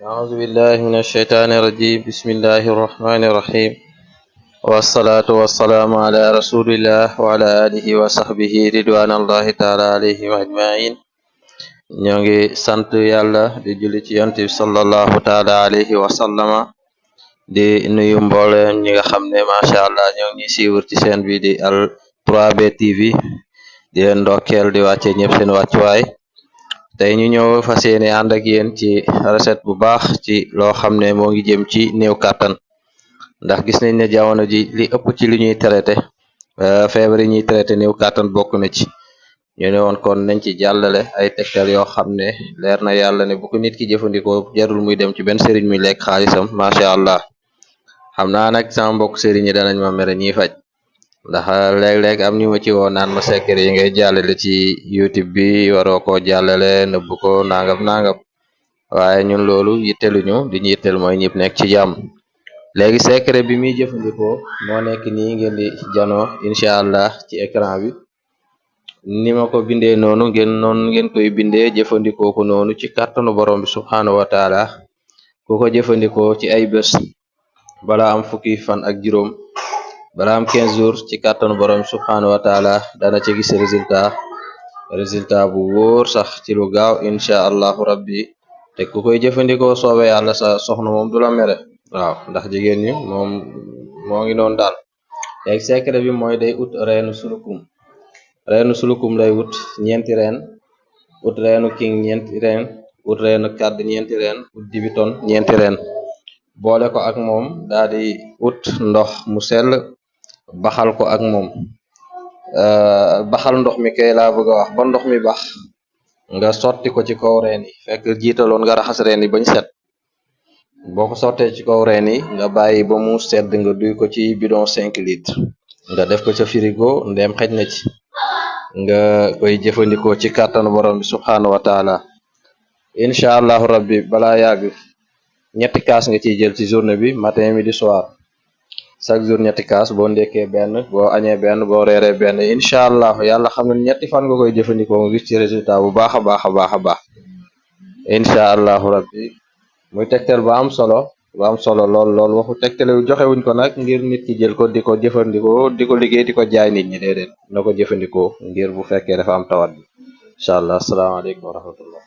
أعوذ بالله من الشيطان الرجيم. بسم الله الرحمن الرحيم. والصلاة والسلام على رسول الله وعلى آله وصحبه رضوان الله تعالى عليه أجمعين نيغي سانت يالا دي جولي صلى الله تعالى عليه وسلم. دي نيو مبول نيغا خامني ما شاء الله نيغي سي ورتي سين بي دي ال 3 بي تي في دي اندوكيل دي واتي نيب سين واتي واي tey ñu ñëw fas ànd ak yéen ci recette bu baax ci loo xam ne ngi jëm ci néew kàttan. Ndax gis nañ ne jamono ji li ëpp ci li ñuy traité feebar yi ñuy traité néew kàttan bokk na ci. Ñu ne kon nañ ci jàllale ay tegtal yoo xam ne leer na yàlla ne bu ko nit ki jëfandikoo jarul muy dem ci benn sëriñ muy lekk xaalisam macha allah. Xam naa nag sama mbokk sëriñ yi danañ ma ñiy faj ndax léeg-léeg am ñu ma ci woo naan ma secret yi ngay jàllale ci youtube bi waroo koo jàllale nëbb ko nangam nangam. Waaye ñun loolu yitteluñu di ñu yitteel mooy ñëpp nekk ci jàmm. Léegi secret bi muy jëfandikoo moo nekk nii ngeen di janoo incha allah ci écran bi. Ni ma ko bindee noonu ngeen noonu ngeen koy bindee jëfandikoo ko noonu ci kàttanu borom bi subhaanahu wa taala. Ku ko jëfandikoo ci ay bés bala am fukki fan ak juróom bala am 15 jours ci kàttanu borom bi subhaanahu wa taala dana ci gis résultat résultat bu wóor sax ci lu gaaw allahu rabbi te ku koy jëfandikoo soobe yàlla sa soxna moom du la mere waaw ndax jigéen ñi moom moo ngi noonu daal léegi secret bi mooy day ut reenu sulukum reenu sulukum lay wut ñeenti reen ut reenu king ñeenti reen ut reenu kàdd ñeenti reen ut dibiton ñeenti reen boole ko ak moom daa di ut ndox mu sell baxal ko ak moom. Baxal ndox mi kay laa bëgg wax. Ba ndox mi bax nga sotti ko ci kaw reen yi. Fekk jiitaloon nga raxas reen yi bañ set. Boo ko sottee ci kaw reen yi nga bàyyi ba mu sedd nga duy ko ci bidon cinq litres. Nga def ko ca frigo ndem xej na ci. Nga koy jëfandikoo ci kàttanu borom bi subhaanahu wa taala. Incha allahu rabbi balaa yàgg ñetti kaas nga ciy jël ci journée bi matin midi soir chaque jour ñetti kaas boo ndekkee benn boo añee benn boo reeree benn incha allah yàlla xam ne ñetti fan nga koy jëfandikoo nga gis ci résultat bu baax a baax a baax a baax. Incha allahu rabbi. Muy tegtal ba am solo ba am solo lool lool. Waxu tegtale joxewuñ ko nag ngir nit ki jël ko di ko jëfandikoo di ko liggéey di ko jaay nit ñi déedéet. Na ko jëfandikoo ngir bu fekkee dafa am tawat bi. Incha allah. Asalaamaaleykum wa rahmatullah.